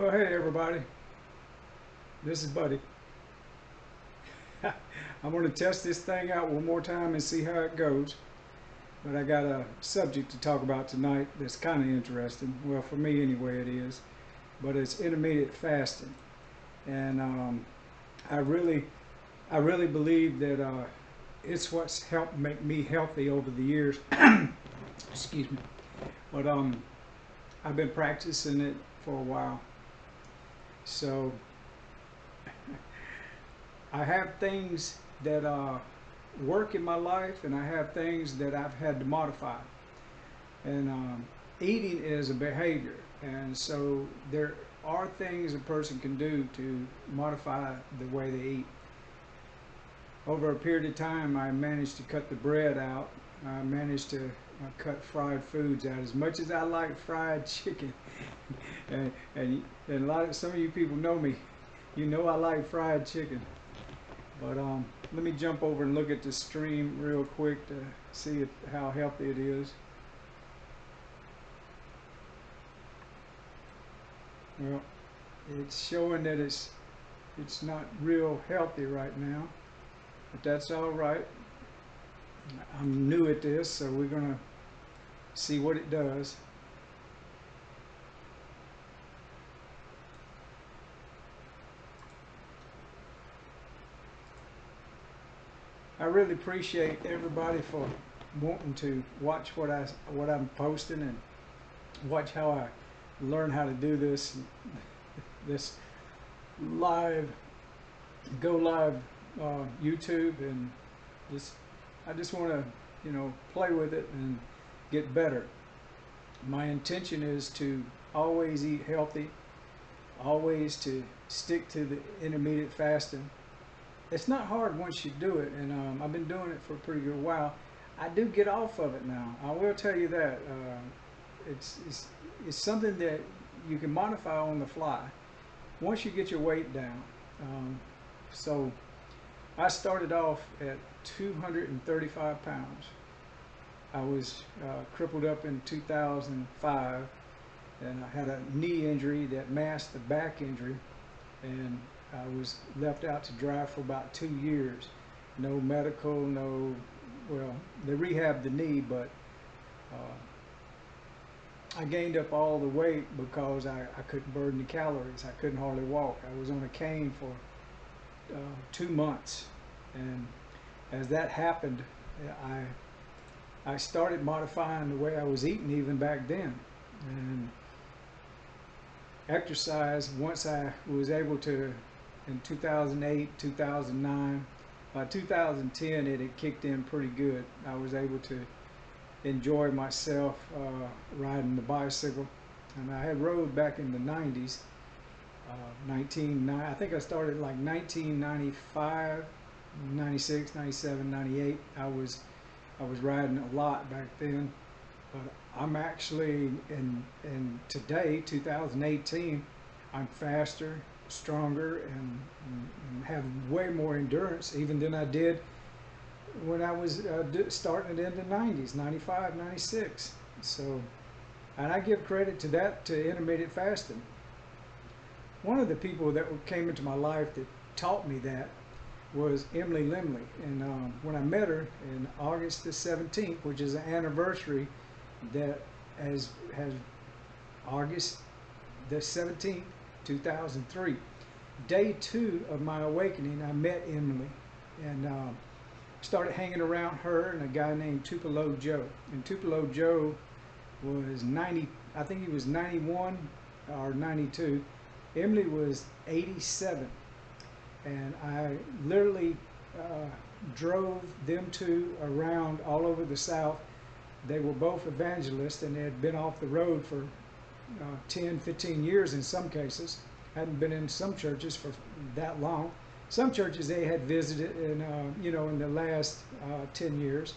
Well, hey everybody. This is Buddy. I'm going to test this thing out one more time and see how it goes. But I got a subject to talk about tonight that's kind of interesting. Well, for me anyway, it is. But it's intermediate fasting, and um, I really, I really believe that uh, it's what's helped make me healthy over the years. Excuse me. But um, I've been practicing it for a while. So I have things that uh, work in my life, and I have things that I've had to modify. And um, eating is a behavior, and so there are things a person can do to modify the way they eat. Over a period of time, I managed to cut the bread out. I managed to uh, cut fried foods out. As much as I like fried chicken, and, and, and a lot of some of you people know me, you know I like fried chicken. But um, let me jump over and look at the stream real quick to see if, how healthy it is. Well, it's showing that it's it's not real healthy right now, but that's all right. I'm new at this, so we're gonna see what it does. I really appreciate everybody for wanting to watch what I what I'm posting and watch how I learn how to do this this live go live uh, YouTube and just I just want to you know play with it and get better. My intention is to always eat healthy, always to stick to the intermediate fasting it's not hard once you do it, and um, I've been doing it for a pretty good while. I do get off of it now. I will tell you that. Uh, it's, it's, it's something that you can modify on the fly once you get your weight down. Um, so I started off at 235 pounds. I was uh, crippled up in 2005 and I had a knee injury that masked the back injury and I was left out to dry for about two years. No medical, no, well, they rehabbed the knee, but uh, I gained up all the weight because I, I couldn't burn the calories. I couldn't hardly walk. I was on a cane for uh, two months. And as that happened, I, I started modifying the way I was eating even back then. And exercise, once I was able to in 2008, 2009. By 2010, it had kicked in pretty good. I was able to enjoy myself uh, riding the bicycle. And I had rode back in the 90s. Uh, 19, I think I started like 1995, 96, 97, 98. I was, I was riding a lot back then. But I'm actually in, in today, 2018, I'm faster, stronger and, and, have way more endurance even than I did when I was uh, starting it in the 90s, 95, 96. So, and I give credit to that, to intermittent fasting. One of the people that came into my life that taught me that was Emily Limley. And um, when I met her in August the 17th, which is an anniversary that has, has August the 17th, 2003. Day two of my awakening, I met Emily and uh, started hanging around her and a guy named Tupelo Joe. And Tupelo Joe was 90, I think he was 91 or 92. Emily was 87. And I literally uh, drove them two around all over the South. They were both evangelists and they had been off the road for uh, 10, 15 years in some cases. Hadn't been in some churches for that long. Some churches they had visited in, uh, you know, in the last uh, 10 years.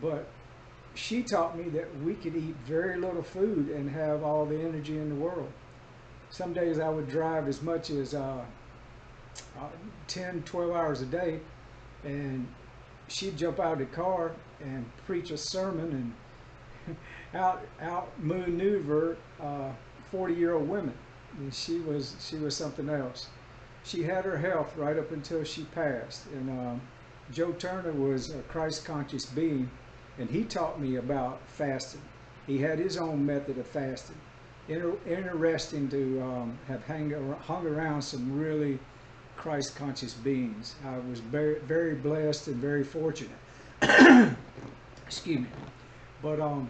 But she taught me that we could eat very little food and have all the energy in the world. Some days I would drive as much as uh, uh 10, 12 hours a day, and she'd jump out of the car and preach a sermon and out out maneuver uh, 40 year old women. and she was she was something else. She had her health right up until she passed. And um, Joe Turner was a Christ conscious being, and he taught me about fasting. He had his own method of fasting. Inter- interesting to um, have hang, hung around some really Christ conscious beings. I was very, very blessed and very fortunate. Excuse me. But um,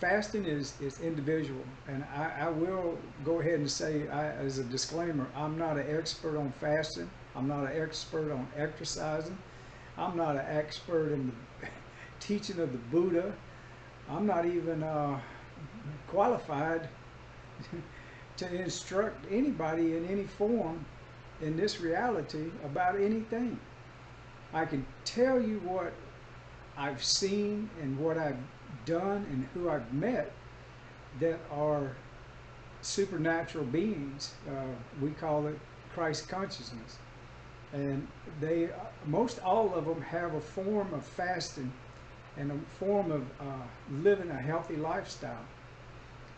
fasting is, is individual. And I, I will go ahead and say, I, as a disclaimer, I'm not an expert on fasting. I'm not an expert on exercising. I'm not an expert in the teaching of the Buddha. I'm not even uh, qualified to instruct anybody in any form in this reality about anything. I can tell you what I've seen and what I've done and who I've met that are supernatural beings. Uh, we call it Christ consciousness. And they, most all of them have a form of fasting and a form of uh, living a healthy lifestyle.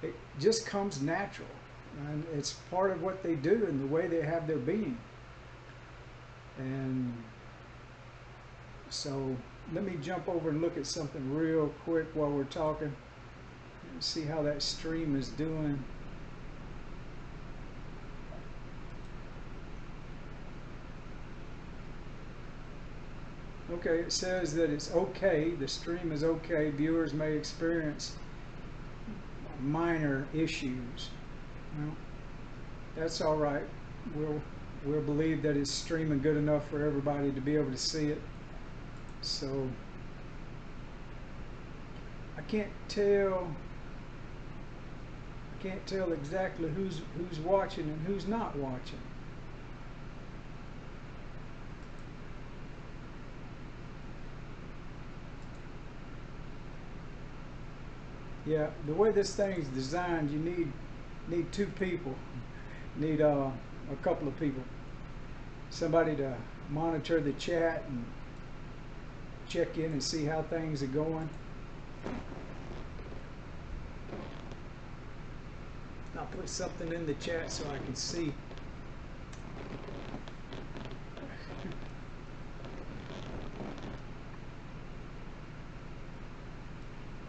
It just comes natural. And it's part of what they do and the way they have their being. And so let me jump over and look at something real quick while we're talking. See how that stream is doing. Okay, it says that it's okay, the stream is okay, viewers may experience minor issues. Well, that's all right. We'll, we'll believe that it's streaming good enough for everybody to be able to see it. So, I can't tell I can't tell exactly who's who's watching and who's not watching. Yeah, the way this thing's designed, you need need two people, need uh, a couple of people, somebody to monitor the chat and check in and see how things are going. I'll put something in the chat so I can see.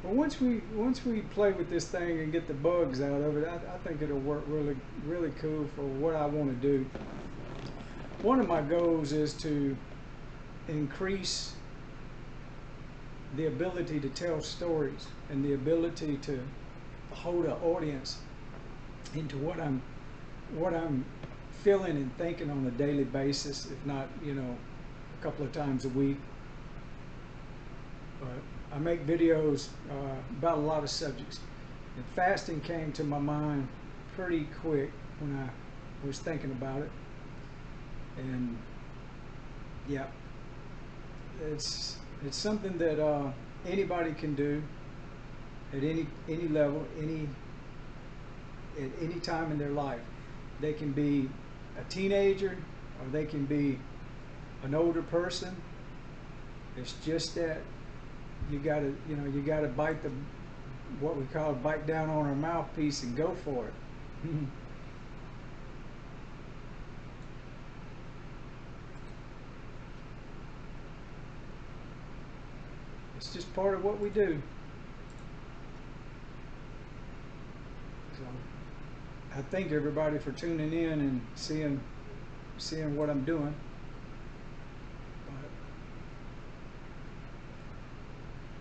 Well, once we once we play with this thing and get the bugs out of it, I, I think it'll work really really cool for what I want to do. One of my goals is to increase the ability to tell stories and the ability to hold an audience into what I'm what I'm feeling and thinking on a daily basis, if not, you know, a couple of times a week. But I make videos uh, about a lot of subjects. And fasting came to my mind pretty quick when I was thinking about it. And yeah, it's it's something that uh, anybody can do at any any level, any at any time in their life. They can be a teenager or they can be an older person. It's just that you gotta you know you gotta bite the what we call bite down on our mouthpiece and go for it. it's just part of what we do. So I thank everybody for tuning in and seeing seeing what I'm doing.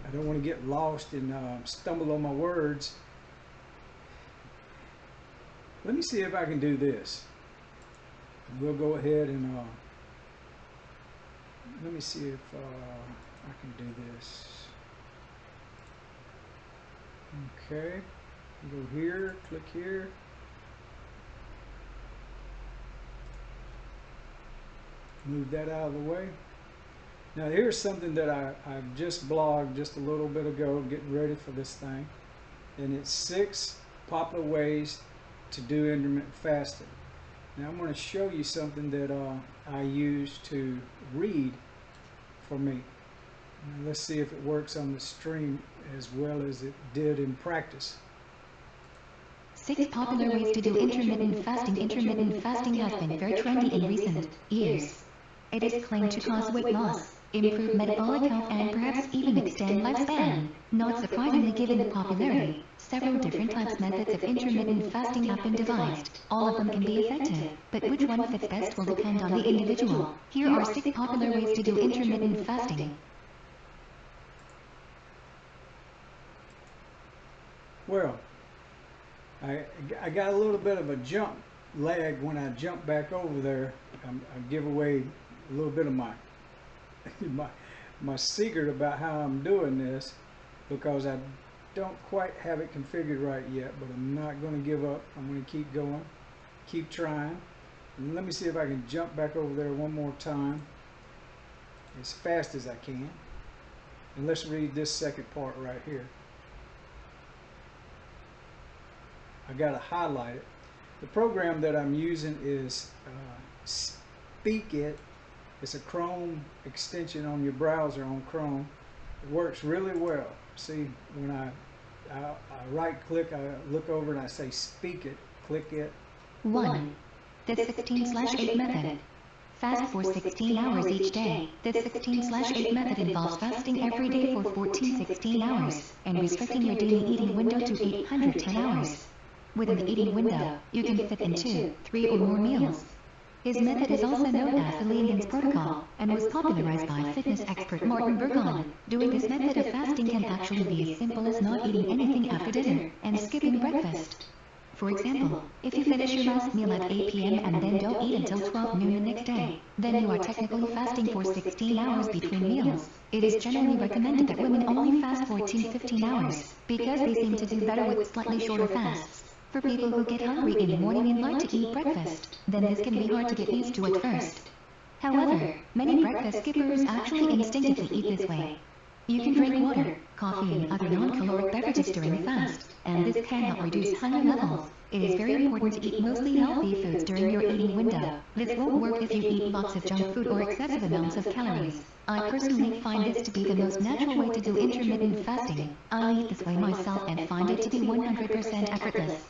I don't want to get lost and uh, stumble on my words. Let me see if I can do this. We'll go ahead and uh, let me see if uh, I can do this. Okay, go here, click here. Move that out of the way. Now here's something that I, I just blogged just a little bit ago, getting ready for this thing. And it's six popular ways to do intermittent fasting. Now I'm going to show you something that uh, I use to read for me. Now let's see if it works on the stream as well as it did in practice. Six popular ways to do intermittent fasting. Intermittent fasting has been very trendy in recent years. It is claimed to cause weight loss, improve metabolic health, and perhaps even extend lifespan. Not surprisingly given the popularity, several different types methods of intermittent fasting have been devised. All of them can be effective, but which one fits best will depend on the individual. Here are six popular ways to do intermittent fasting. Well, I, I got a little bit of a jump lag when I jump back over there. I'm, I give away a little bit of my, my my secret about how I'm doing this because I don't quite have it configured right yet, but I'm not going to give up. I'm going to keep going, keep trying. And let me see if I can jump back over there one more time as fast as I can. And let's read this second part right here. I got to highlight it. The program that I'm using is uh, Speakit. It's a Chrome extension on your browser on Chrome. It works really well. See, when I, I, I right click, I look over and I say speak it, click it. 1. The 16 slash 8 method. Fast for 16 hours each day. The 16 slash 8 method involves fasting every day for 14 16 hours and restricting your daily eating window to 810 hours. Within the eating window, you can fit in two, three or more meals. His method is also known as the Leangains Protocol, and was popularized by fitness expert Martin Berkhan. Doing this method of fasting can actually be as simple as not eating anything after dinner, and skipping breakfast. For example, if you finish your last meal at 8 p.m. and then don't eat until 12 noon the next day, then you are technically fasting for 16 hours between meals. It is generally recommended that women only fast 14-15 hours, because they seem to do better with slightly shorter fasts. For people who get hungry in the morning and like to eat breakfast, then this can be hard to get used to at first. However, many breakfast skippers actually instinctively eat this way. You can drink water, coffee and other non-caloric beverages during the fast, and this can help reduce hunger levels. It is very important to eat mostly healthy foods during your eating window. This won't work if you eat lots of junk food or excessive amounts of calories. I personally find this to be the most natural way to do intermittent fasting. I eat this way myself and find it to be 100% effortless.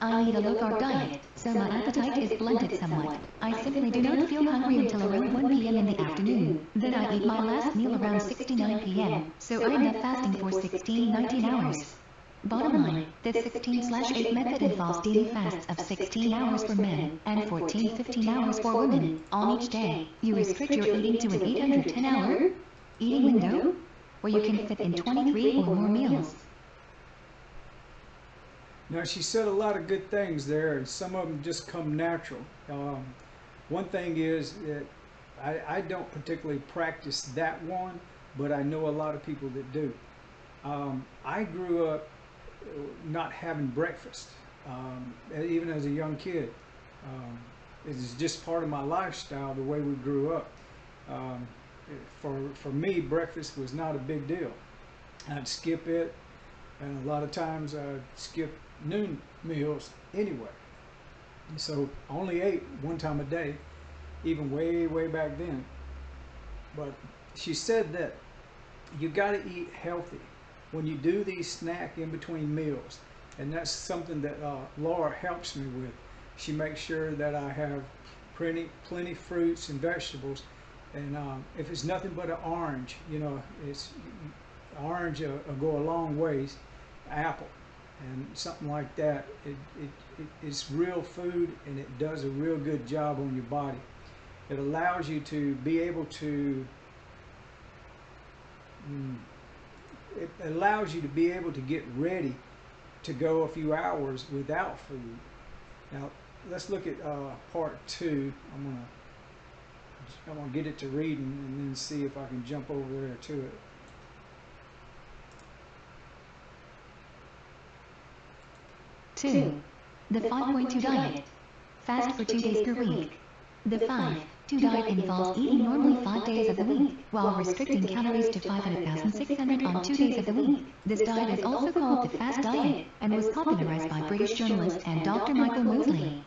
I eat a low-carb diet, so my appetite is blunted somewhat. I simply do not feel hungry until around 1 p.m. in the afternoon. Then I eat my last meal around 69 p.m., so I end up fasting for 16-19 hours. Bottom line, the 16-8 method involves daily fasts of 16 hours for men and 14-15 hours for women on each day. You restrict your eating to an 810-hour eating window, where you can fit in 23 or more meals. Now she said a lot of good things there, and some of them just come natural. Um, one thing is that I, I, don't particularly practice that one, but I know a lot of people that do. Um, I grew up not having breakfast, um, even as a young kid. Um, it's just part of my lifestyle, the way we grew up. Um, for, for me, breakfast was not a big deal. I'd skip it, and a lot of times I'd skip noon meals anyway. so only ate one time a day, even way, way back then. But she said that you got to eat healthy when you do these snack in between meals. And that's something that uh, Laura helps me with. She makes sure that I have plenty, plenty fruits and vegetables. And um, if it's nothing but an orange, you know, it's orange will, will go a long ways. Apple, and something like that. It, it, it, it's real food and it does a real good job on your body. It allows you to be able to, mm, it allows you to be able to get ready to go a few hours without food. Now, let's look at uh, part two. I'm gonna I'm gonna get it to reading and then see if I can jump over there to it. 2. The 5.2 diet. Fast for 2 days per week. The 5.2 diet involves eating normally 5 days of the week, while restricting calories to 500,600 on 2 days of the week. This diet is also called the fast diet, and was popularized by British journalist and Dr. Michael Mosley.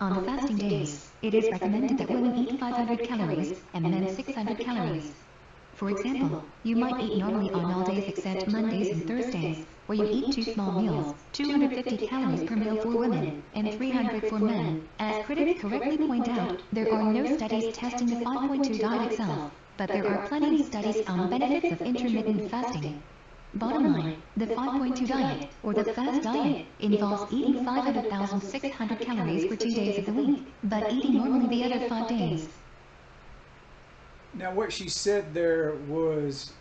On the fasting days, it is recommended that women eat 500 calories and men 600 calories. For example, you might eat normally on all days except Mondays and Thursdays, where you eat two small meals, 250 calories per meal for women, and 300 for men. As critics correctly point out, there are no studies testing the 5.2 diet itself, but there are plenty of studies on benefits of intermittent fasting. Bottom line, the 5.2 diet, or the fast diet, involves eating 500,600 calories for two days of the week, but eating normally the other five days. Now, what she said there was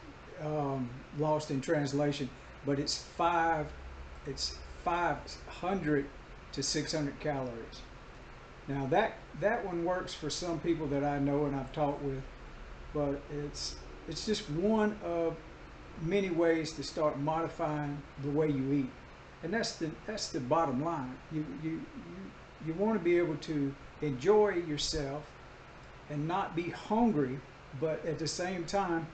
um, lost in translation, but it's five, it's 500 to 600 calories. Now that that one works for some people that I know and I've talked with, but it's it's just one of many ways to start modifying the way you eat, and that's the that's the bottom line. You you you, you want to be able to enjoy yourself and not be hungry, but at the same time,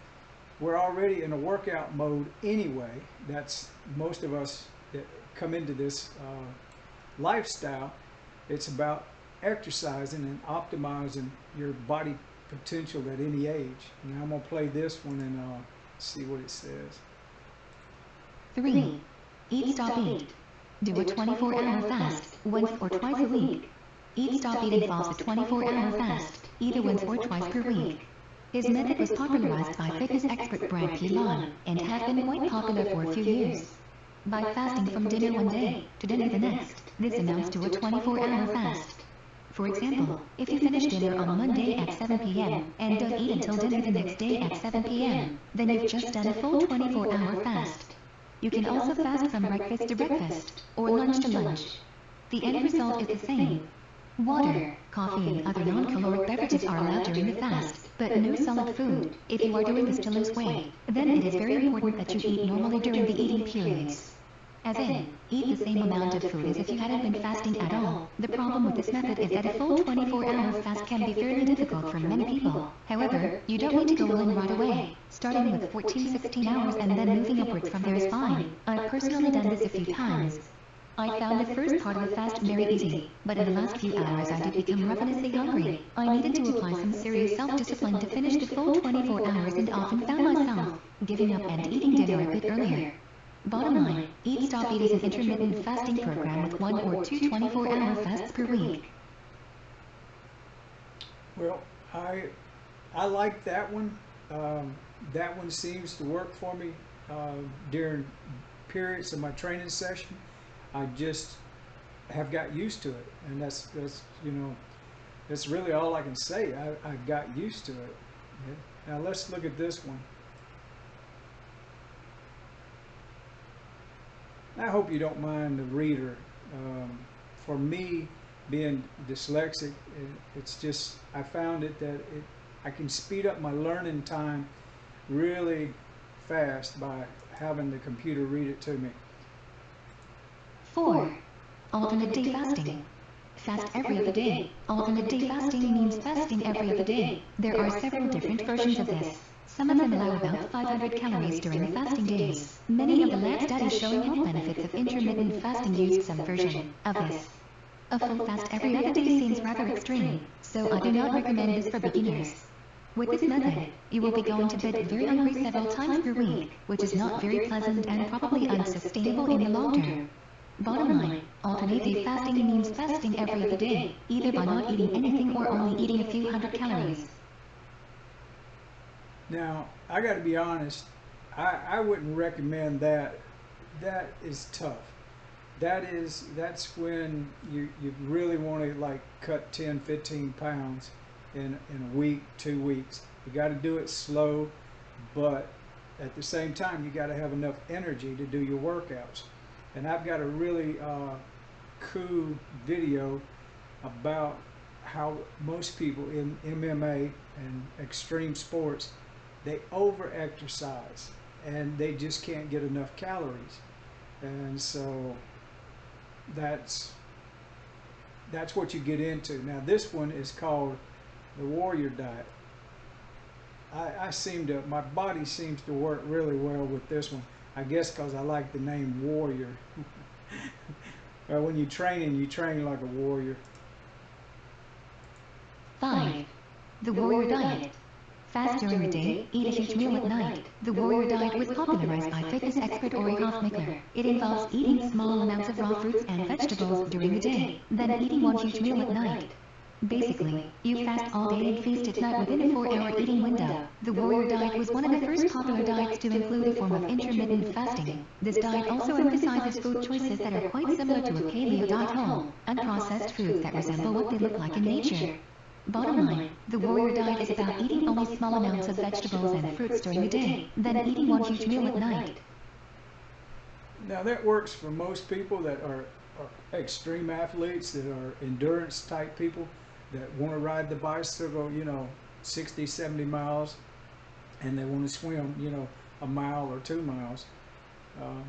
we're already in a workout mode anyway. That's most of us that come into this uh, lifestyle. It's about exercising and optimizing your body potential at any age. Now I'm gonna play this one and uh, see what it says. 3. Eat Stop Eat. Do a 24 hour fast, once or twice a week. Eat Stop Eat involves a 24 hour fast, either once or twice per week. His method was popularized by fitness expert Brad Pilon and has been quite popular for a few years. By fasting from dinner one day to dinner the next, this amounts to a 24 hour fast. For example, if you finish dinner on Monday at 7 p.m. and don't eat until dinner the next day at 7 p.m., then you've just done a full 24 hour fast. You can also fast from breakfast to breakfast, or lunch to lunch. The end result is the same. Water, coffee and other non-caloric beverages are allowed during the fast, but no solid food. If you are doing this to lose weight, then it is very important that you eat normally during the eating periods. As in, eat the same amount of food as if you hadn't been fasting at all. The problem with this method is that a full 24-hour fast can be fairly difficult for many people. However, you don't need to go all in right away. Starting with 14-16 hours and then moving upwards from there is fine. I've personally done this a few times. I found the first part of the fast very easy, but in the last few hours I did become ravenously hungry. I needed to apply some serious self-discipline to finish the full 24 hours and often found myself giving up and eating dinner a bit earlier. Bottom line, Eat Stop Eat is an intermittent fasting program with one or two 24-hour fasts per week. Well, I I like that one. Um, that one seems to work for me uh, during periods of my training session. I just have got used to it, and that's that's you know that's really all I can say. I, I got used to it. Yeah. Now let's look at this one. I hope you don't mind the reader. Um, for me, being dyslexic, it, it's just I found it that it I can speed up my learning time really fast by having the computer read it to me. 4. Alternate day fasting. Fast every other day. Alternate day fasting means fasting every other day. There are several different versions of this. Some of them allow about 500 calories during the fasting days. Many of the lab studies showing health benefits of intermittent fasting used some version of this. A full fast every other day seems rather extreme, so I do not recommend this for beginners. With this method, you will be going to bed very hungry several times per week, which is not very pleasant and probably unsustainable in the long term. Bottom line, alternate day fasting means fasting every other day, either by not eating anything or only eating a few hundred calories. Now, I got to be honest, I, I wouldn't recommend that. That is tough. That is, that's when you, you really want to like cut 10, 15 pounds in, in a week, two weeks. You got to do it slow, but at the same time, you got to have enough energy to do your workouts. And I've got a really uh, cool video about how most people in MMA and extreme sports they over exercise and they just can't get enough calories. And so that's that's what you get into. Now this one is called the warrior diet. I, I seem to my body seems to work really well with this one I guess because I like the name warrior well, when you train you train like a warrior 5. The Warrior Diet. Fast during the day, eat a huge meal at night. The warrior diet was popularized by fitness expert Ori Hofmekler. It involves eating small amounts of raw fruits and vegetables during the day, then eating one huge meal at night. Basically, you fast all day and feast at night within a four-hour eating window. The warrior diet was one of the first popular diets to include a form of intermittent fasting. This diet also emphasizes food choices that are quite similar to a paleo diet whole, unprocessed foods that resemble what they look like in nature. Bottom line, the warrior diet is about eating only small amounts of vegetables and fruits during the day, then eating one huge meal at night. Now that works for most people that are, are extreme athletes, that are endurance type people, that want to ride the bicycle, you know, 60, 70 miles, and they want to swim, you know, a mile or two miles. Um,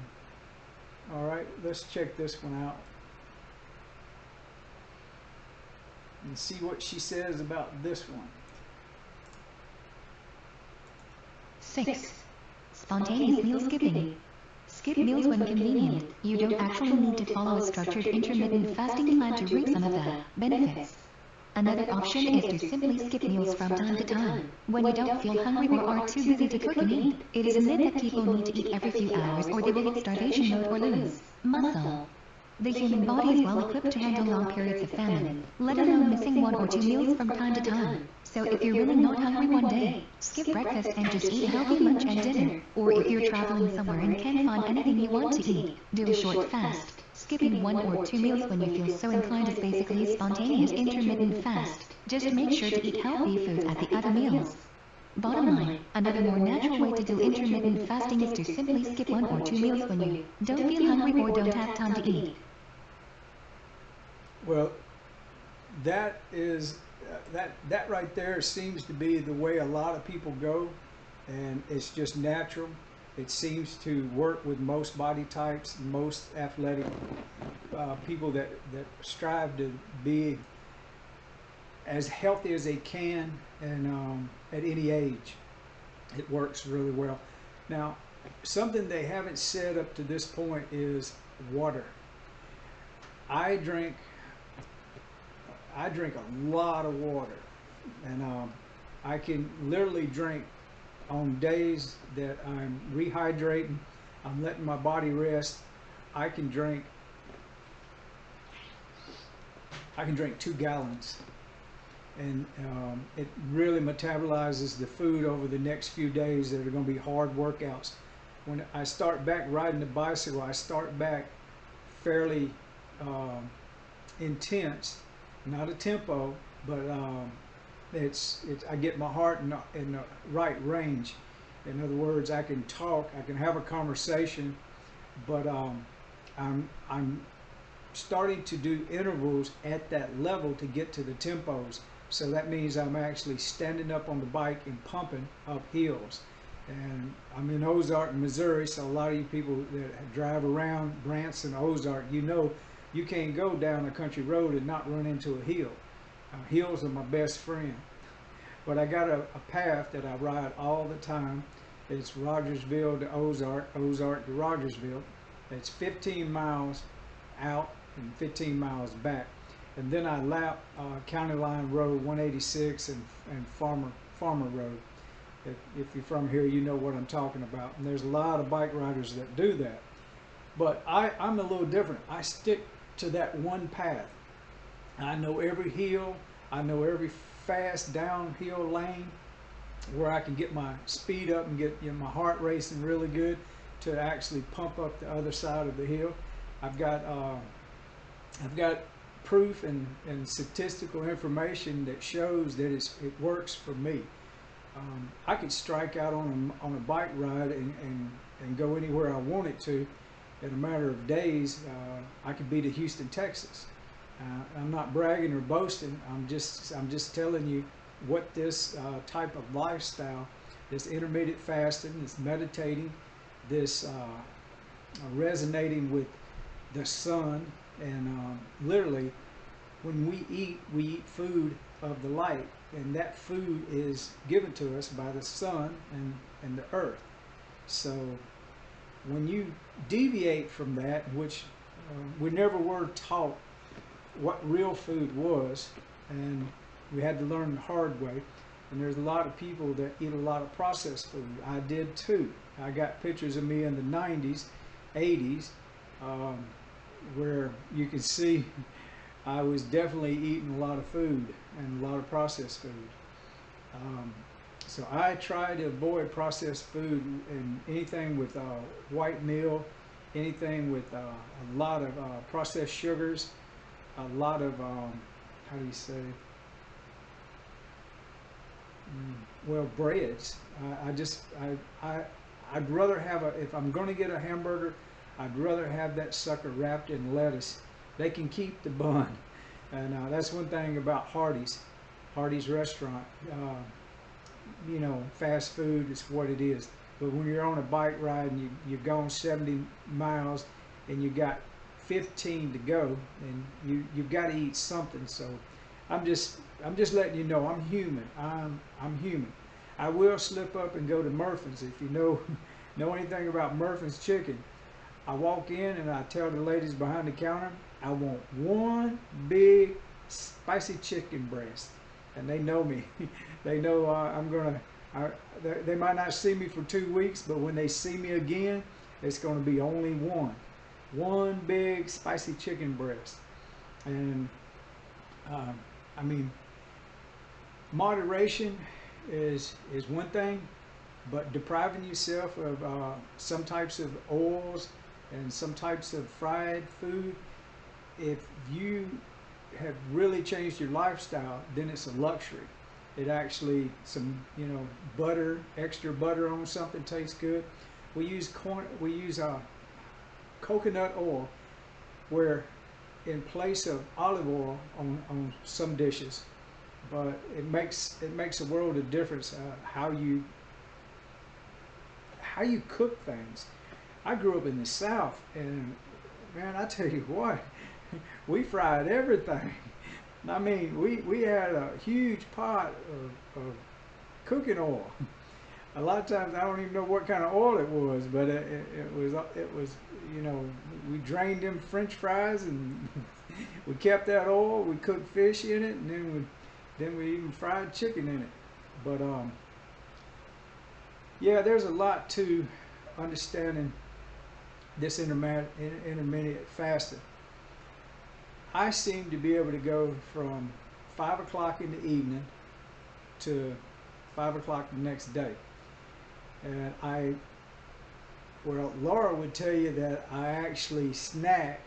all right, let's check this one out. And see what she says about this one. 6. Spontaneous meal skipping. Skip meals when convenient. You don't actually need to follow a structured intermittent fasting plan to reap some of the benefits. Another option is to simply skip meals from time to time. When you don't feel hungry or are too busy to cook and eat, it is a myth that people need to eat every few hours or they will hit starvation mode or lose muscle. The human body is well equipped to handle long periods of famine, let alone missing one or two meals from time to time. So if you're really not hungry one day, skip breakfast and just eat a healthy lunch and dinner. Or if you're traveling somewhere and can't find anything you want to eat, do a short fast. Skipping one or two meals when you feel so inclined is basically a spontaneous intermittent fast. Just make sure to eat healthy food at the other meals. Bottom line, another more natural way to do intermittent fasting is to simply skip one or two meals when you don't feel hungry or don't have time to eat. Well, that is uh, that that right there seems to be the way a lot of people go, and it's just natural. It seems to work with most body types, most athletic uh, people that that strive to be as healthy as they can, and um, at any age, it works really well. Now, something they haven't said up to this point is water. I drink I drink a lot of water, and um, I can literally drink on days that I'm rehydrating, I'm letting my body rest. I can drink. I can drink two gallons, and um, it really metabolizes the food over the next few days that are going to be hard workouts. When I start back riding the bicycle, I start back fairly um, intense not a tempo, but um, it's, it's I get my heart in the, in the right range. In other words, I can talk, I can have a conversation, but um, I'm I'm starting to do intervals at that level to get to the tempos. So that means I'm actually standing up on the bike and pumping up hills. And I'm in Ozark, Missouri, so a lot of you people that drive around Branson, Ozark, you know you can't go down a country road and not run into a hill. Hills are my best friend. But I got a, a, path that I ride all the time. It's Rogersville to Ozark, Ozark to Rogersville. It's 15 miles out and 15 miles back. And then I lap uh, County Line Road 186 and, and Farmer, Farmer Road. If, if you're from here, you know what I'm talking about. And there's a lot of bike riders that do that. But I, I'm a little different. I stick to that one path. I know every hill, I know every fast downhill lane where I can get my speed up and get you know, my heart racing really good to actually pump up the other side of the hill. I've got uh, I've got proof and, and statistical information that shows that it works for me. Um, I could strike out on a, on a bike ride and, and, and go anywhere I wanted to in a matter of days, uh, I could be to Houston, Texas. Uh, I'm not bragging or boasting. I'm just I'm just telling you what this uh, type of lifestyle, this intermittent fasting, this meditating, this uh, resonating with the sun, and um, literally, when we eat, we eat food of the light, and that food is given to us by the sun and and the earth. So when you deviate from that, which uh, we never were taught what real food was, and we had to learn the hard way. And there's a lot of people that eat a lot of processed food. I did too. I got pictures of me in the 90s, 80s, um, where you can see I was definitely eating a lot of food and a lot of processed food. Um, so I try to avoid processed food and anything with uh, white meal, anything with uh, a lot of uh, processed sugars, a lot of um, how do you say? Mm, well, breads. I, I just I I I'd rather have a if I'm going to get a hamburger, I'd rather have that sucker wrapped in lettuce. They can keep the bun, and uh, that's one thing about Hardee's. Hardee's restaurant. Uh, you know, fast food is what it is. But when you're on a bike ride and you, you've gone 70 miles and you got 15 to go and you, you've got to eat something. So I'm just, I'm just letting you know I'm human. I'm, I'm human. I will slip up and go to Murphy's. If you know, know anything about Murphy's chicken, I walk in and I tell the ladies behind the counter, I want one big spicy chicken breast. And they know me. they know uh, I'm gonna. I, they, they might not see me for two weeks, but when they see me again, it's gonna be only one, one big spicy chicken breast. And um, I mean, moderation is is one thing, but depriving yourself of uh, some types of oils and some types of fried food, if you have really changed your lifestyle, then it's a luxury. It actually some you know butter, extra butter on something tastes good. We use corn, we use uh, coconut oil, where in place of olive oil on, on some dishes, but it makes it makes a world of difference uh, how you how you cook things. I grew up in the South, and man, I tell you what, we fried everything. I mean, we, we had a huge pot of, of cooking oil. A lot of times I don't even know what kind of oil it was, but it, it, it was it was you know we drained them French fries and we kept that oil. We cooked fish in it, and then we then we even fried chicken in it. But um, yeah, there's a lot to understanding this intermittent intermittent fasting. I seem to be able to go from five o'clock in the evening to five o'clock the next day. And I, well, Laura would tell you that I actually snack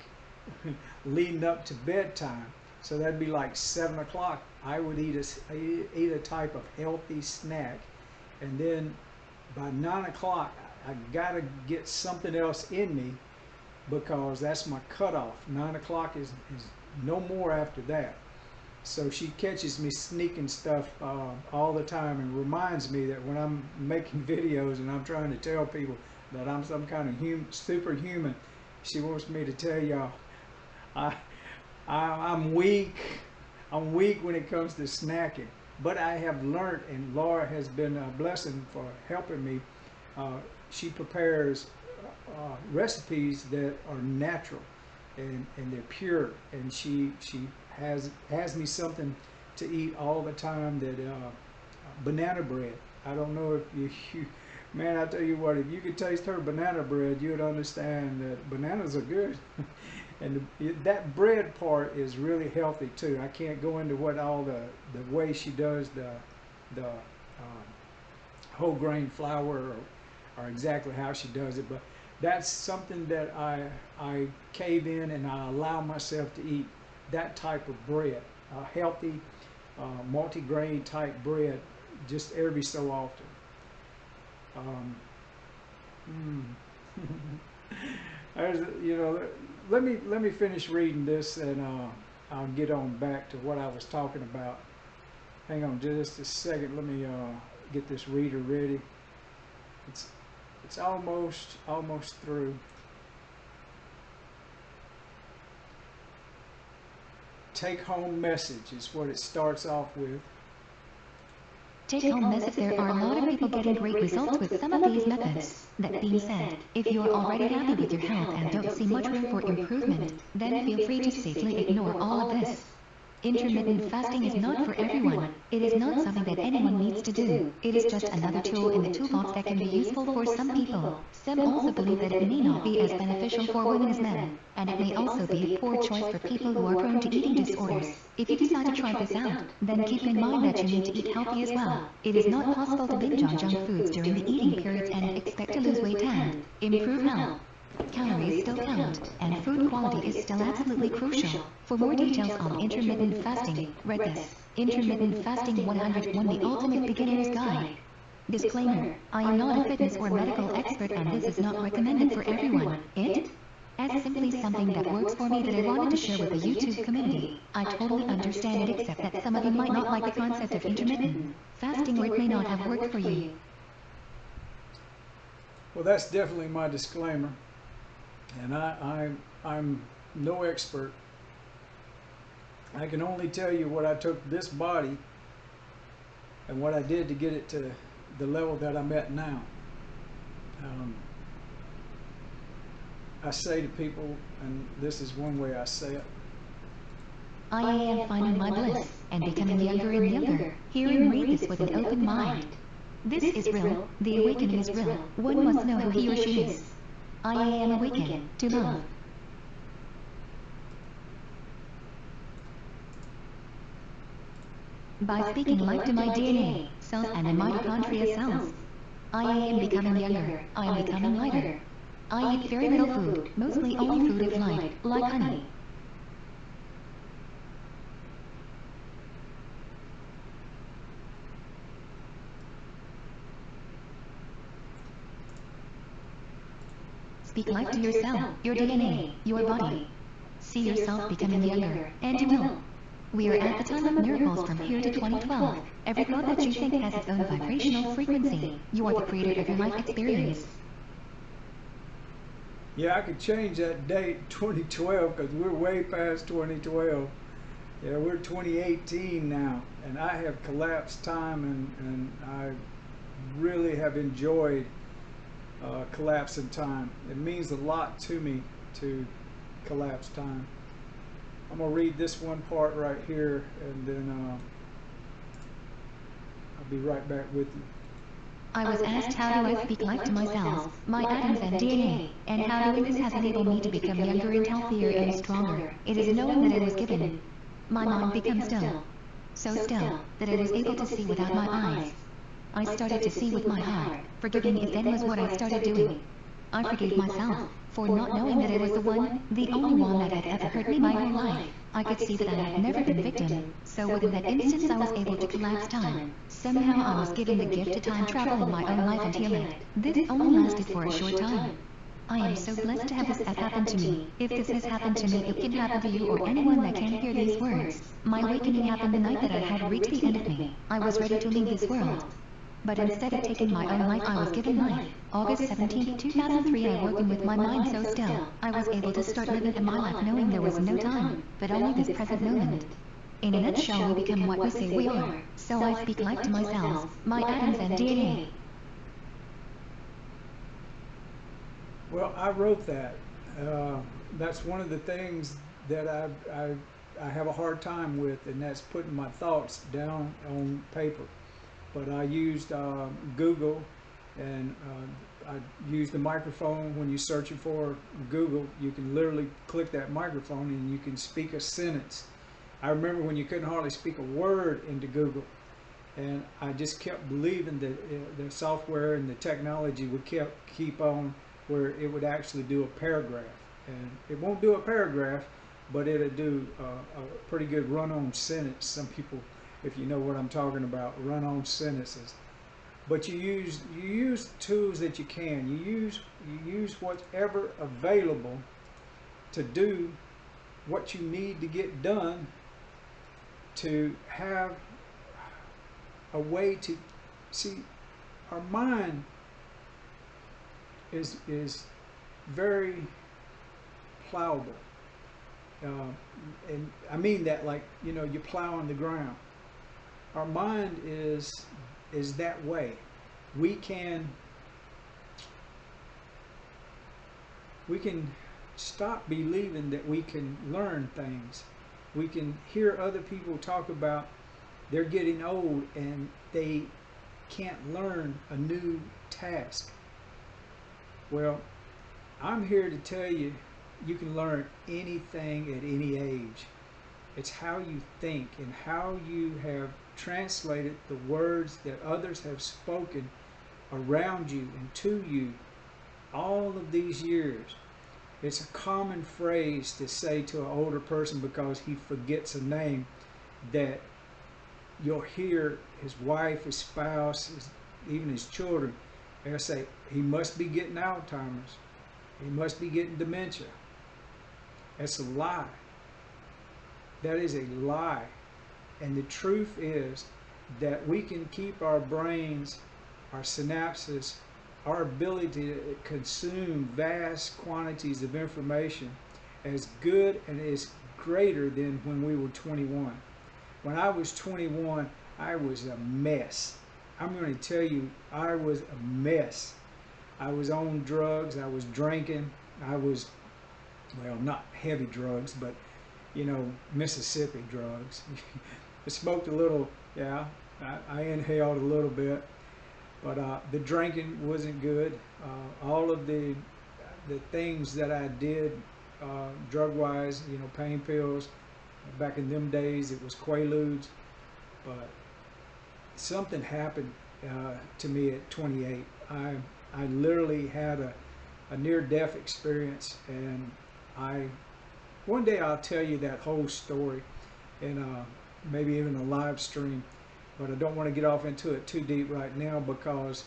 leading up to bedtime. So that'd be like seven o'clock. I would eat a, eat a type of healthy snack. And then by nine o'clock, I gotta get something else in me because that's my cutoff. Nine o'clock is, is no more after that. So she catches me sneaking stuff uh, all the time and reminds me that when I'm making videos and I'm trying to tell people that I'm some kind of hum superhuman, she wants me to tell y'all I, I, I'm weak. I'm weak when it comes to snacking. But I have learned, and Laura has been a blessing for helping me. Uh, she prepares uh, recipes that are natural and, and they're pure. And she she has has me something to eat all the time that uh, banana bread. I don't know if you, you, man, I tell you what, if you could taste her banana bread, you'd understand that bananas are good. and the, that bread part is really healthy too. I can't go into what all the, the way she does the, the um, whole grain flour or, or exactly how she does it, but that's something that I, I cave in and I allow myself to eat that type of bread, a healthy, uh, multi-grain type bread, just every so often. Um, mm. You know, let me let me finish reading this and uh, I'll get on back to what I was talking about. Hang on just a second. Let me uh, get this reader ready. It's it's almost, almost through. Take home message is what it starts off with. Take home message There are a lot of people getting great results with some of these methods. That being said, if you're already happy with your health and don't see much room for improvement, then feel free to safely ignore all of this. Intermittent fasting is not for everyone. It is not something that anyone needs to do. It is just another tool in the toolbox that can be useful for some people. Some also believe that it may not be as beneficial for women as men, and it may also be a poor choice for people who are prone to eating disorders. If you decide to try this out, then keep in mind that you need to eat healthy as well. It is not possible to binge on junk foods during the eating periods and expect to lose weight and improve health. Calories still count, and food quality is still absolutely crucial. For more details on intermittent fasting, read this. Intermittent Fasting 101 The Ultimate Beginner's Guide. Disclaimer, I am not a fitness or medical expert and this is not recommended for everyone. It? As simply something that works for me that I wanted to share with the YouTube community. I totally understand it except that some of you might not like the concept of intermittent fasting or it may not have worked for you. Well, that's definitely my disclaimer. And I, I, I'm no expert. I can only tell you what I took this body and what I did to get it to the level that I'm at now. Um, I say to people, and this is one way I say it, I am finding my bliss and becoming younger and younger. Hear and read this with an open mind. This is real. The awakening is real. One must know who he or she is. I am awakened to love. By speaking life to my DNA, cells and the mitochondria cells, I am becoming younger. I am becoming lighter. I eat very little food, mostly only food of light, like honey. Speak life to yourself, your DNA, your body. See yourself becoming younger, and you will. We are at the time of miracles from here to 2012. Every thought that you think has its own vibrational frequency. You are the creator of your life experience. yeah, I could change that date 2012 because we're way past 2012. Yeah, we're 2018 now, and I have collapsed time, and, and I really have enjoyed uh, collapse in time. It means a lot to me to collapse time. I'm gonna read this one part right here, and then uh, I'll be right back with you. I was asked how do I speak life to myself, my atoms and DNA, and how doing this has enabled me to become younger and healthier and stronger. It is knowing that it was given. My mind becomes still, so still that I was able to see without my eyes. I started to see with my heart. Forgiving it then was what I started doing. I forgave myself for not knowing that it was the one, the only one that had ever hurt me in my whole life. I could see that I had never been victim, so within that instance I was able to collapse time. Somehow I was given the gift of time travel in my own life and healing. This only lasted for a short time. I am so blessed to have this have happened to me. If this has happened to me, it can happen to you or anyone that can hear these words. My awakening happened the night that I had reached the end of me. I was ready to leave this world. But instead of taking my own life, I was given life. August 17, 2003, I woke with my mind so still. I was able to start living in my life knowing there was no time, but only this present moment. In a nutshell, we become what we say we are. So I speak life to myself, my atoms and DNA. Well, I wrote that. Uh, that's one of the things that I, I, I have a hard time with, and that's putting my thoughts down on paper. But I used uh, Google, and uh, I used the microphone. When you're searching for Google, you can literally click that microphone and you can speak a sentence. I remember when you couldn't hardly speak a word into Google, and I just kept believing that uh, the software and the technology would keep keep on where it would actually do a paragraph. And it won't do a paragraph, but it'll do a pretty good run-on sentence. Some people, if you know what I'm talking about, run-on sentences. But you use you use tools that you can. You use you use whatever available to do what you need to get done to have a way to see our mind is is very plowable. Uh, and I mean that like you know you plow on the ground. Our mind is is that way. We can we can stop believing that we can learn things we can hear other people talk about they're getting old and they can't learn a new task. Well, I'm here to tell you you can learn anything at any age. It's how you think and how you have translated the words that others have spoken around you and to you all of these years. It's a common phrase to say to an older person because he forgets a name that you'll hear his wife, his spouse, his, even his children, they'll say, he must be getting Alzheimer's. He must be getting dementia. That's a lie. That is a lie. And the truth is that we can keep our brains, our synapses, our ability to consume vast quantities of information as good and as greater than when we were 21. When I was 21, I was a mess. I'm going to tell you, I was a mess. I was on drugs, I was drinking, I was, well, not heavy drugs, but, you know, Mississippi drugs. I smoked a little, yeah, I, I inhaled a little bit, but uh, the drinking wasn't good. Uh, all of the the things that I did uh, drug-wise, you know, pain pills. Back in them days, it was Quaaludes, but something happened uh, to me at 28. I I literally had a, a near-death experience, and I one day I'll tell you that whole story, and uh, maybe even a live stream but I don't want to get off into it too deep right now because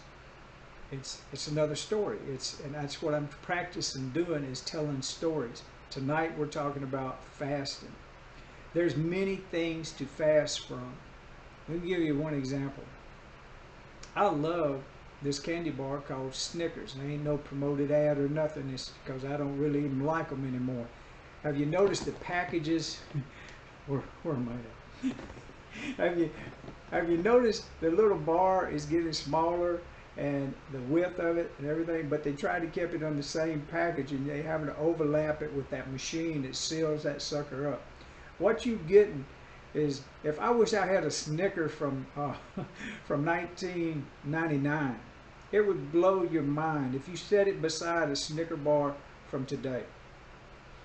it's it's another story. It's and that's what I'm practicing doing is telling stories. Tonight we're talking about fasting. There's many things to fast from. Let me give you one example. I love this candy bar called Snickers. There ain't no promoted ad or nothing. It's because I don't really even like them anymore. Have you noticed the packages? where, where am I at? Have you have you noticed the little bar is getting smaller and the width of it and everything, but they try to keep it on the same package and they having to overlap it with that machine that seals that sucker up. What you getting is if I wish I had a Snicker from uh, from 1999, it would blow your mind if you set it beside a Snicker bar from today.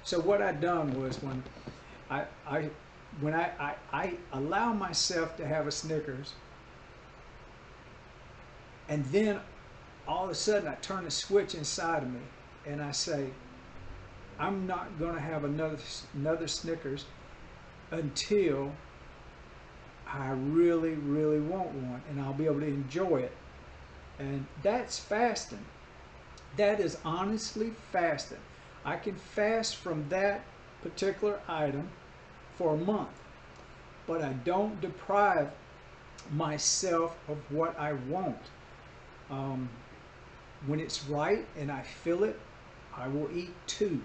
So what I done was when I, I when I, I, I allow myself to have a Snickers, and then all of a sudden I turn a switch inside of me and I say, I'm not going to have another another Snickers until I really, really want one and I'll be able to enjoy it. And that's fasting. That is honestly fasting. I can fast from that particular item for a month, but I don't deprive myself of what I want. Um, when it's right and I feel it, I will eat two.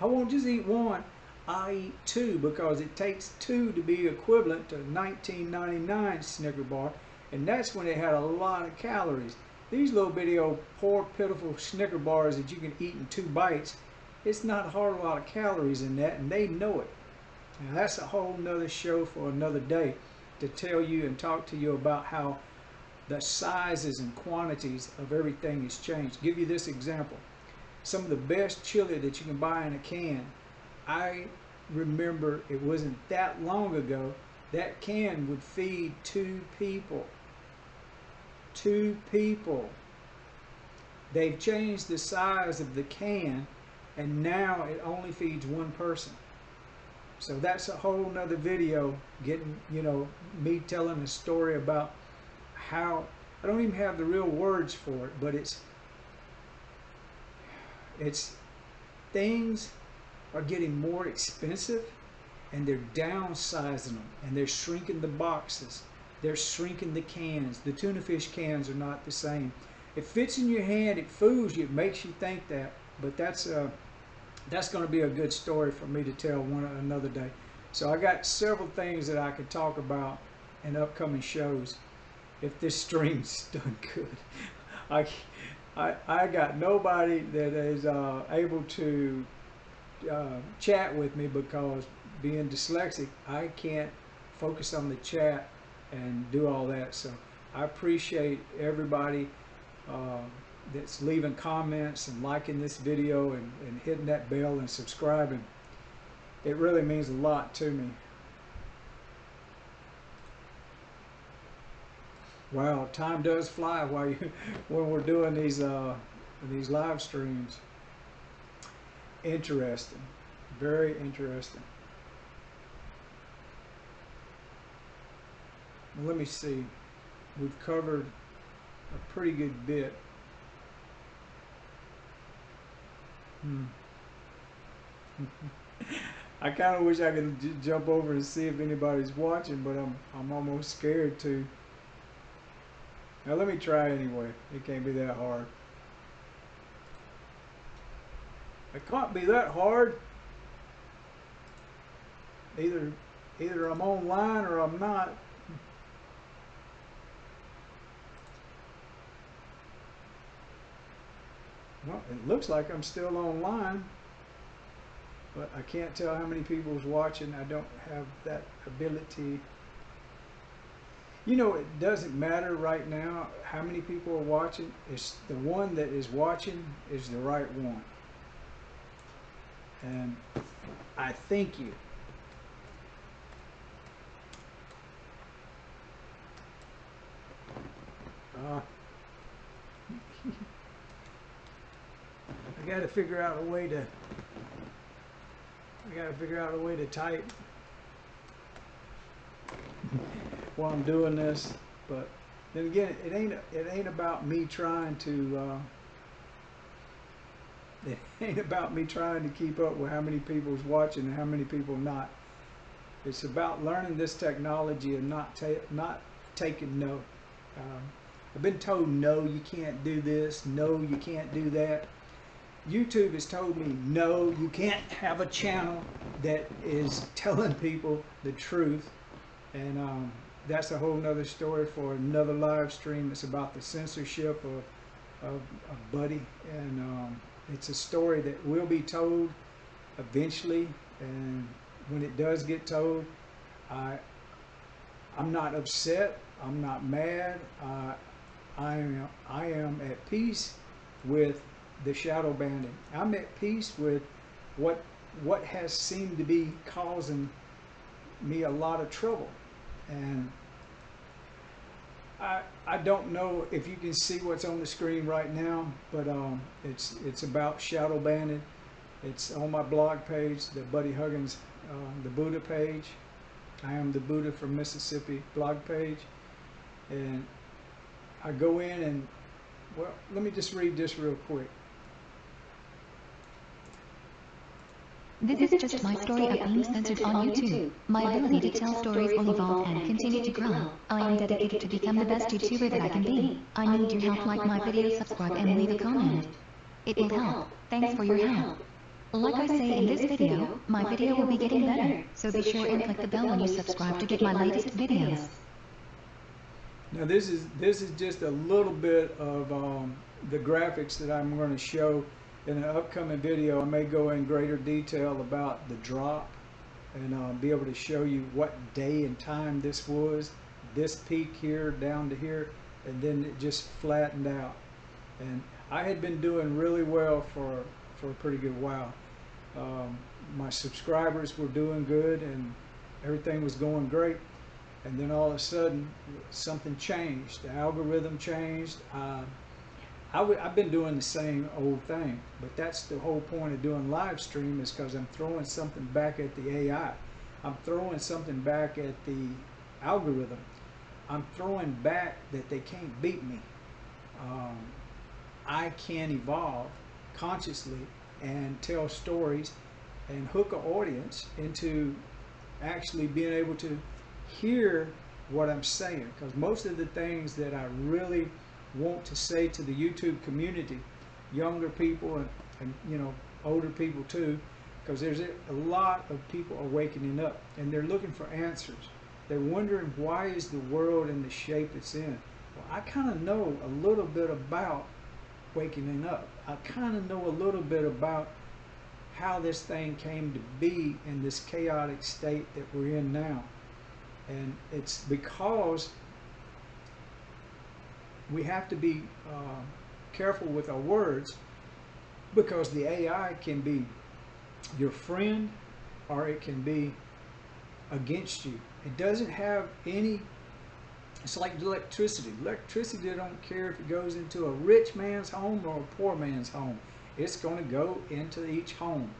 I won't just eat one, I eat two because it takes two to be equivalent to 1999 Snicker bar, and that's when it had a lot of calories. These little bitty old poor pitiful Snicker bars that you can eat in two bites, it's not a whole lot of calories in that, and they know it. That's a whole nother show for another day to tell you and talk to you about how the sizes and quantities of everything has changed. Give you this example. Some of the best chili that you can buy in a can, I remember it wasn't that long ago, that can would feed two people. Two people. They've changed the size of the can and now it only feeds one person. So that's a whole nother video getting, you know, me telling a story about how, I don't even have the real words for it, but it's, it's things are getting more expensive and they're downsizing them and they're shrinking the boxes. They're shrinking the cans. The tuna fish cans are not the same. It fits in your hand, it fools you, it makes you think that, but that's uh, that's going to be a good story for me to tell one another day. So I got several things that I could talk about in upcoming shows if this stream's done good. I, I, I got nobody that is uh, able to uh, chat with me because being dyslexic, I can't focus on the chat and do all that. So I appreciate everybody uh, that's leaving comments and liking this video and, and hitting that bell and subscribing. It really means a lot to me. Wow, time does fly while you when we're doing these uh, these live streams. Interesting, very interesting. Let me see. We've covered a pretty good bit. Hmm. I kind of wish I could jump over and see if anybody's watching, but I'm I'm almost scared to. Now let me try anyway. It can't be that hard. It can't be that hard. Either either I'm online or I'm not. Well, it looks like I'm still online, but I can't tell how many people is watching. I don't have that ability. You know, it doesn't matter right now how many people are watching. It's the one that is watching is the right one. And I thank you. Uh, I got to figure out a way to. I got to figure out a way to type while I'm doing this. But then again, it ain't it ain't about me trying to. Uh, it ain't about me trying to keep up with how many people's watching and how many people not. It's about learning this technology and not ta- not taking no. Um, I've been told no, you can't do this. No, you can't do that. YouTube has told me no, you can't have a channel that is telling people the truth, and um, that's a whole nother story for another live stream. It's about the censorship of of, of Buddy, and um, it's a story that will be told eventually. And when it does get told, I I'm not upset. I'm not mad. Uh, I am I am at peace with the shadow banning. I'm at peace with what what has seemed to be causing me a lot of trouble, and I I don't know if you can see what's on the screen right now, but um, it's it's about shadow banning. It's on my blog page, the Buddy Huggins, uh, the Buddha page. I am the Buddha from Mississippi blog page, and I go in and well, let me just read this real quick. This is just my story of being censored on YouTube. My ability to tell stories will evolve and continue to grow. I am dedicated to become the best YouTuber that I can be. I need your help like my video, subscribe and leave a comment. It will help. Thanks for your help. Like I say in this video, my video will be getting better, so be sure and click the bell when you subscribe to get my latest videos. Now this is this is just a little bit of um, the graphics that I'm going to show in an upcoming video. I may go in greater detail about the drop and uh, be able to show you what day and time this was. This peak here down to here, and then it just flattened out. And I had been doing really well for for a pretty good while. Um, my subscribers were doing good, and everything was going great and then all of a sudden something changed. The algorithm changed. Uh, i w- I've been doing the same old thing, but that's the whole point of doing live stream is because I'm throwing something back at the AI. I'm throwing something back at the algorithm. I'm throwing back that they can't beat me. Um, I can evolve consciously and tell stories and hook an audience into actually being able to hear what I'm saying because most of the things that I really want to say to the YouTube community, younger people and, and you know older people too, because there's a, lot of people awakening up and they're looking for answers. They're wondering why is the world in the shape it's in. Well, I kind of know a little bit about waking up. I kind of know a little bit about how this thing came to be in this chaotic state that we're in now. And it's because we have to be uh, careful with our words because the AI can be your friend or it can be against you. It doesn't have any, it's like electricity. Electricity don't care if it goes into a rich man's home or a poor man's home. It's going to go into each home.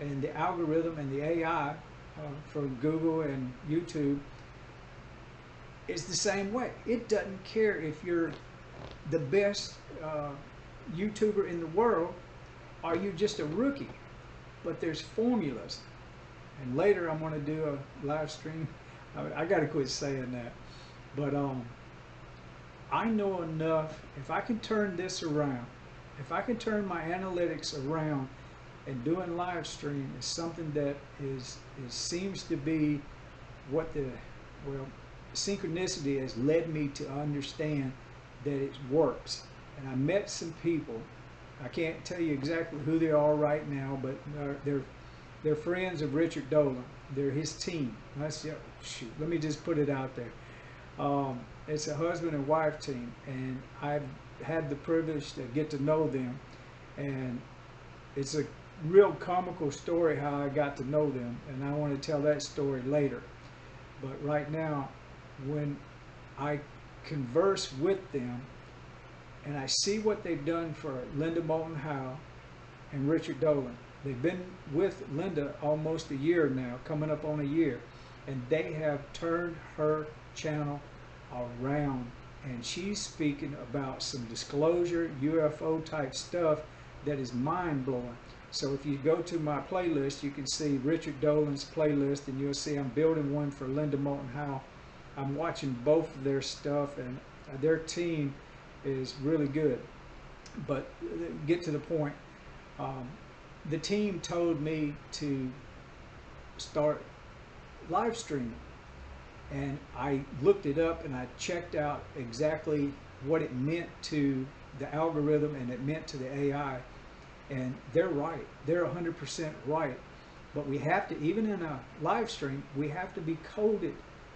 And the algorithm and the AI uh, for Google and YouTube is the same way. It doesn't care if you're the best uh, YouTuber in the world or you just a rookie. But there's formulas. And later I'm going to do a live stream. I, I got to quit saying that. But um, I know enough. If I can turn this around, if I can turn my analytics around and doing live stream is something that is, is seems to be what the well synchronicity has led me to understand that it works. And I met some people. I can't tell you exactly who they are right now, but they're they're, they're friends of Richard Dolan. They're his team. Shoot. Let me just put it out there. Um, it's a husband and wife team, and I've had the privilege to get to know them, and it's a real comical story how I got to know them, and I want to tell that story later. But right now, when I converse with them and I see what they've done for Linda Moulton Howe and Richard Dolan. They've been with Linda almost a year now, coming up on a year, and they have turned her channel around. And she's speaking about some disclosure, UFO type stuff that is mind blowing. So if you go to my playlist, you can see Richard Dolan's playlist, and you'll see I'm building one for Linda Moulton Howe I'm watching both of their stuff, and their team is really good. But get to the point. Um, the team told me to start live streaming, and I looked it up and I checked out exactly what it meant to the algorithm and it meant to the AI. And they're right. They're 100% right. But we have to, even in a live stream, we have to be coded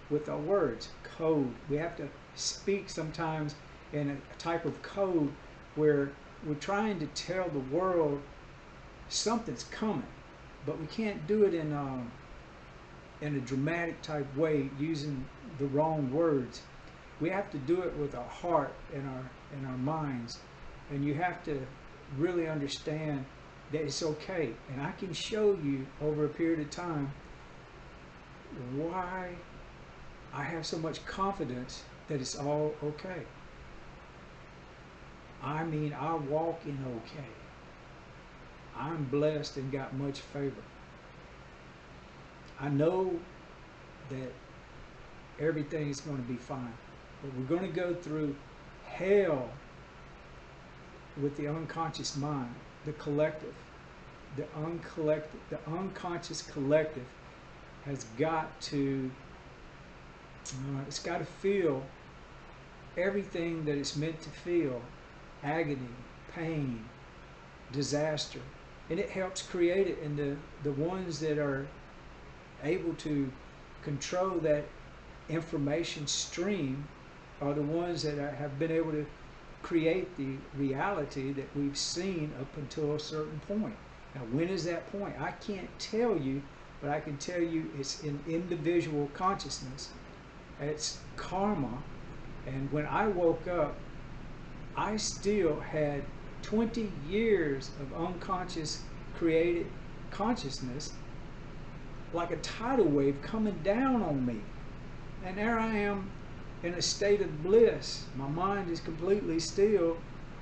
with our words, code. We have to speak sometimes in a type of code where we're trying to tell the world something's coming, but we can't do it in a, um, in a dramatic type way using the wrong words. We have to do it with our heart and our and our minds, and you have to really understand that it's okay. And I can show you over a period of time why I have so much confidence that it's all okay. I mean, I walk in okay. I'm blessed and got much favor. I know that everything is going to be fine, but we're going to go through hell with the unconscious mind, the collective, the uncollected, the unconscious collective has got to uh, it's got to feel everything that it's meant to feel agony, pain, disaster. And it helps create it. And the, the ones that are able to control that information stream are the ones that are, have been able to create the reality that we've seen up until a certain point. Now, when is that point? I can't tell you, but I can tell you it's an individual consciousness it's karma. And when I woke up, I still had 20 years of unconscious created consciousness like a tidal wave coming down on me. And there I am in a state of bliss. My mind is completely still.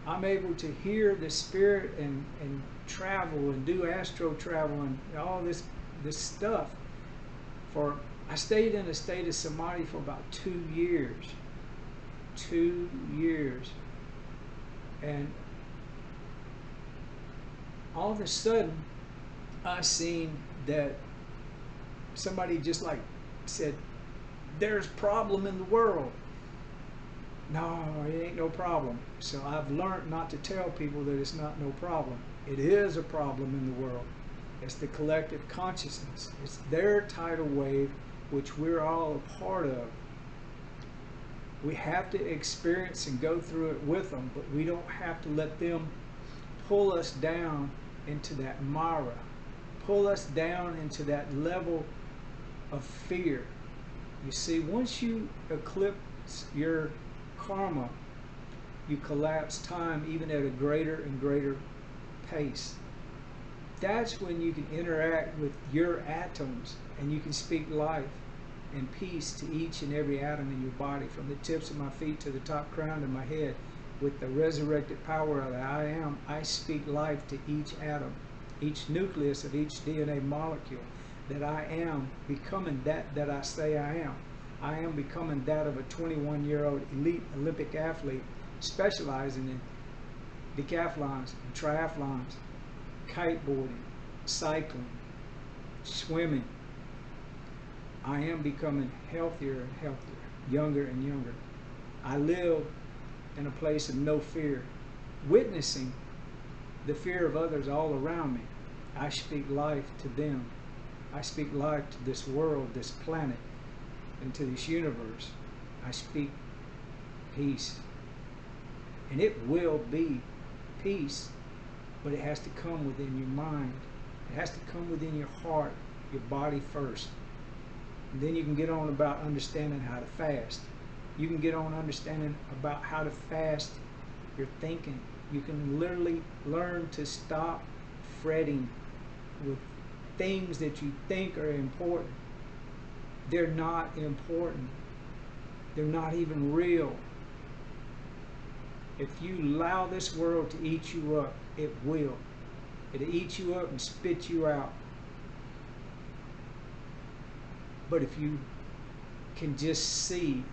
I'm able to hear the spirit and, and travel and do astro travel and all this this stuff for I stayed in a state of samadhi for about two years. Two years. And all of a sudden, I seen that somebody just like said, there's problem in the world. No, it ain't no problem. So I've learned not to tell people that it's not no problem. It is a problem in the world. It's the collective consciousness. It's their tidal wave, which we're all a part of. We have to experience and go through it with them, but we don't have to let them pull us down into that mara, pull us down into that level of fear. You see, once you eclipse your karma, you collapse time even at a greater and greater pace. That's when you can interact with your atoms and you can speak life and peace to each and every atom in your body, from the tips of my feet to the top crown of my head. With the resurrected power of I am, I speak life to each atom, each nucleus of each DNA molecule, that I am becoming that that I say I am. I am becoming that of a 21 year old elite Olympic athlete specializing in decathlons and triathlons, kiteboarding, cycling, swimming. I am becoming healthier and healthier, younger and younger. I live in a place of no fear, witnessing the fear of others all around me. I speak life to them. I speak life to this world, this planet, and to this universe. I speak peace. And it will be peace, but it has to come within your mind. It has to come within your heart, your body first. Then you can get on about understanding how to fast. You can get on understanding about how to fast your thinking. You can literally learn to stop fretting with things that you think are important. They're not important. They're not even real. If you allow this world to eat you up, it will. It'll eat you up and spit you out. But if you can just see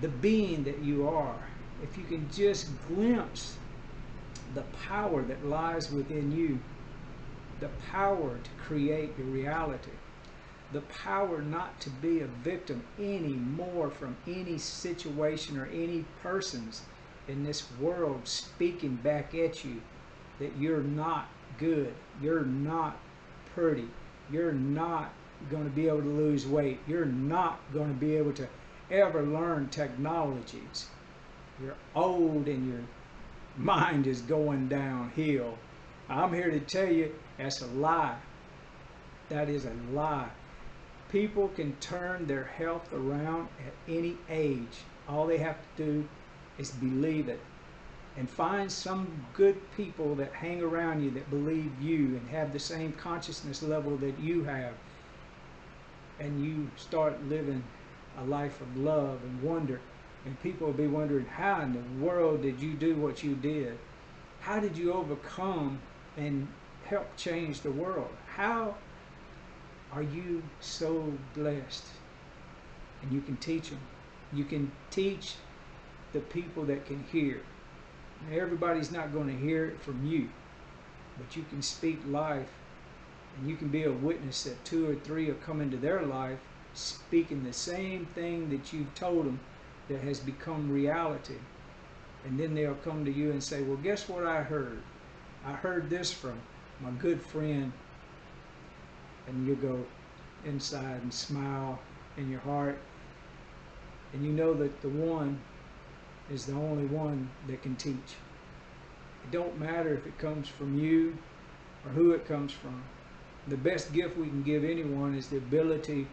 the, the being that you are, if you can just glimpse the power that lies within you, the power to create your reality, the power not to be a victim anymore from any situation or any persons in this world speaking back at you that you're not good, you're not pretty, you're not going to be able to lose weight, you're not going to be able to ever learn technologies. You're old and your mind is going downhill. I'm here to tell you that's a lie. That is a lie. People can turn their health around at any age. All they have to do is believe it. And find some good people that hang around you that believe you and have the same consciousness level that you have. And you start living a life of love and wonder. And people will be wondering, how in the world did you do what you did? How did you overcome and help change the world? How are you so blessed? And you can teach them. You can teach the people that can hear. Now, everybody's not going to hear it from you, but you can speak life and you can be a witness that two or three are coming to their life speaking the same thing that you've told them that has become reality. And then they'll come to you and say, Well, guess what I heard? I heard this from my good friend. And you go inside and smile in your heart. And you know that the one is the only one that can teach. It don't matter if it comes from you or who it comes from. The best gift we can give anyone is the ability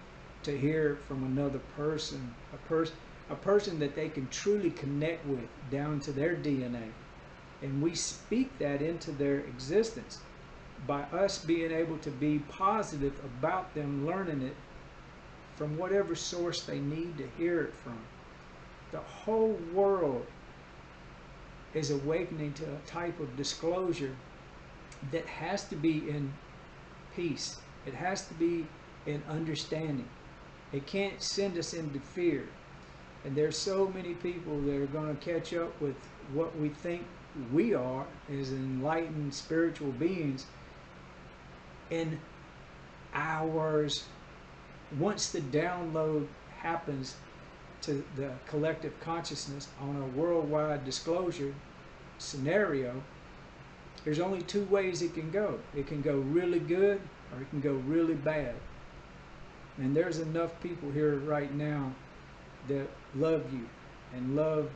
to hear from another person, a person a person that they can truly connect with down to their DNA. And we speak that into their existence by us being able to be positive about them learning it from whatever source they need to hear it from. The whole world is awakening to a type of disclosure that has to be in peace. It has to be in understanding. It can't send us into fear. And there's so many people that are going to catch up with what we think we are as enlightened spiritual beings in hours. Once the download happens to the collective consciousness on a worldwide disclosure scenario, there's only two ways it can go. It can go really good or it can go really bad. And there's enough people here right now that love you and love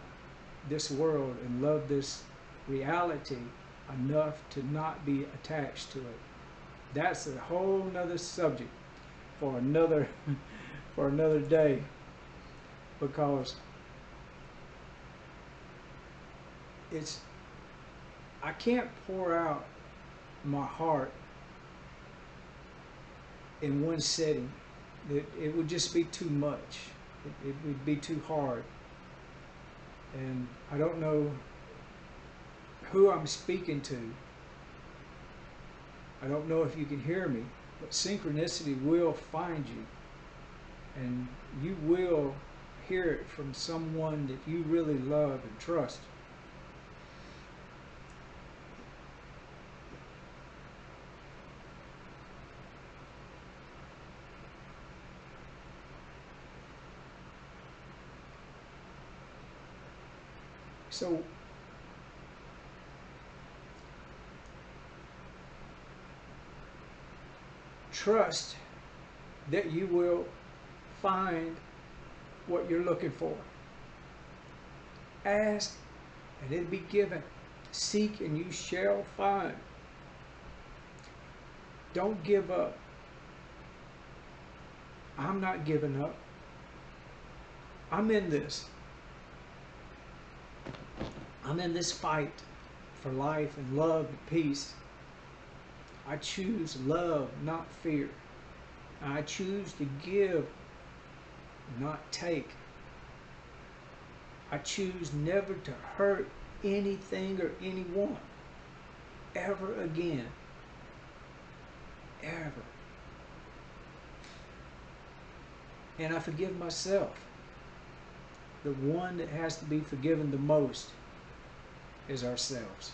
this world and love this reality enough to not be attached to it. That's a whole nother subject for another for another day because it's I can't pour out my heart in one setting. It, it would just be too much. It, it would be too hard. And I don't know who I'm speaking to. I don't know if you can hear me, but synchronicity will find you. And you will hear it from someone that you really love and trust. So trust that you will find what you're looking for. Ask and it'll be given. Seek and you shall find. Don't give up. I'm not giving up. I'm in this. I'm in this fight for life and love and peace. I choose love, not fear. I choose to give, not take. I choose never to hurt anything or anyone ever again. Ever. And I forgive myself. The one that has to be forgiven the most is ourselves.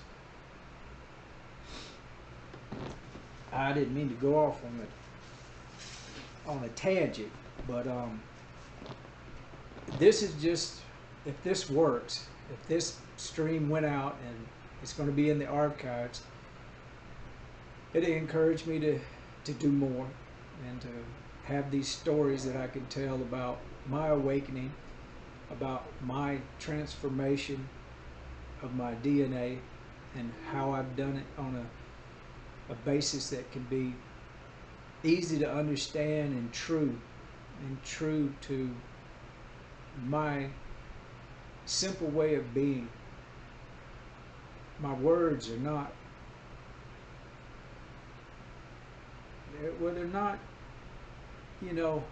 I didn't mean to go off on a on a tangent, but um, this is just if this works, if this stream went out and it's going to be in the archives, it encouraged me to to do more and to have these stories that I can tell about my awakening, about my transformation of my DNA and how I've done it on a, a basis that can be easy to understand and true and true to my simple way of being. My words are not, well, they're not, you know,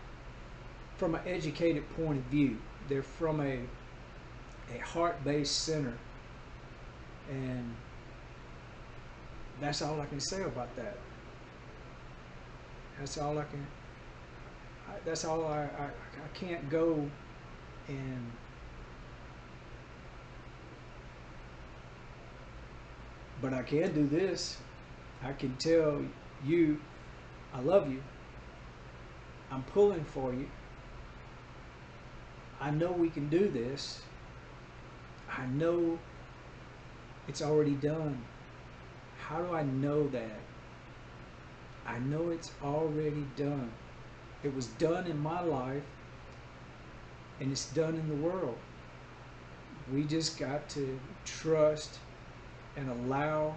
from an educated point of view. They're from a, a heart-based center and that's all I can say about that. That's all I can. I, that's all I, I. I can't go and but I can do this. I can tell you I love you. I'm pulling for you. I know we can do this. I know it's already done. How do I know that? I know it's already done. It was done in my life and it's done in the world. We just got to trust and allow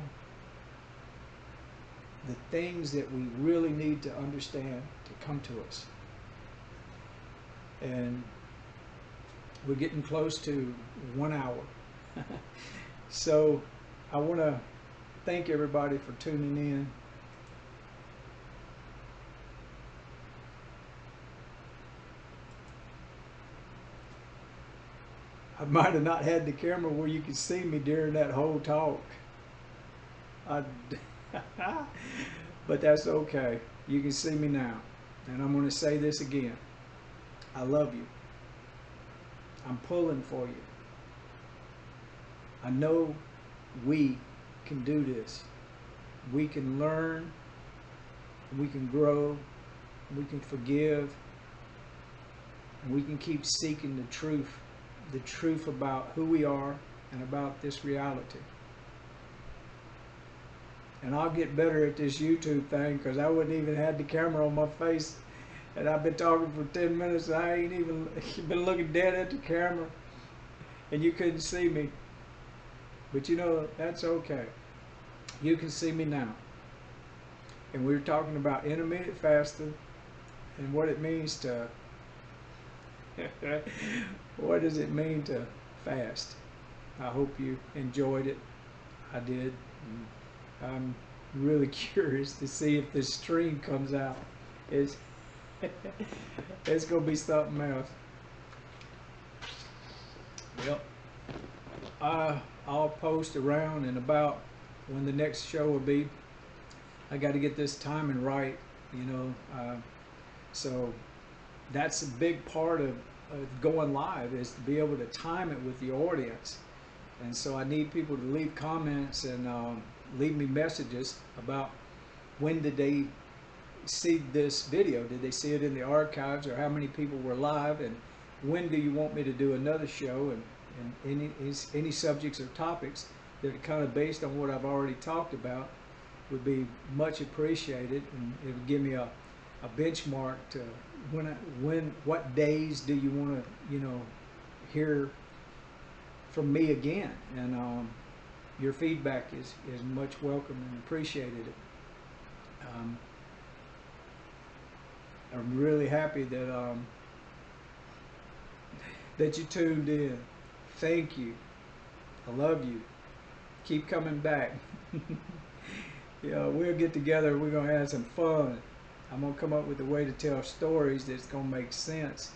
the things that we really need to understand to come to us. And we're getting close to one hour. So I want to thank everybody for tuning in. I might have not had the camera where you could see me during that whole talk. I, but that's okay. You can see me now. And I'm going to say this again. I love you. I'm pulling for you. I know we can do this. We can learn, we can grow, we can forgive, and we can keep seeking the truth, the truth about who we are and about this reality. and I'll get better at this YouTube thing because I wouldn't even had the camera on my face, and I've been talking for ten minutes. And I ain't even been looking dead at the camera, and you couldn't see me. But you know that's okay. You can see me now. And we were talking about intermittent fasting and what it means to. what does it mean to fast? I hope you enjoyed it. I did. I'm really curious to see if this stream comes out. It's it's gonna be something else. Yep. Uh, I'll post around and about when the next show will be. I got to get this timing right, you know. Uh, so that's a big part of going live is to be able to time it with the audience. And so I need people to leave comments and um, leave me messages about when did they see this video? Did they see it in the archives or how many people were live? And when do you want me to do another show? And, and any, any subjects or topics that are kind of based on what I've already talked about would be much appreciated. And it would give me a, a benchmark to when, I, when, what days do you want to, you know, hear from me again? And um, your feedback is, is much welcome and appreciated. Um, I'm really happy that um, that you tuned in. Thank you. I love you. Keep coming back. yeah we'll get together. We're gonna have some fun. I'm gonna come up with a way to tell stories that's gonna make sense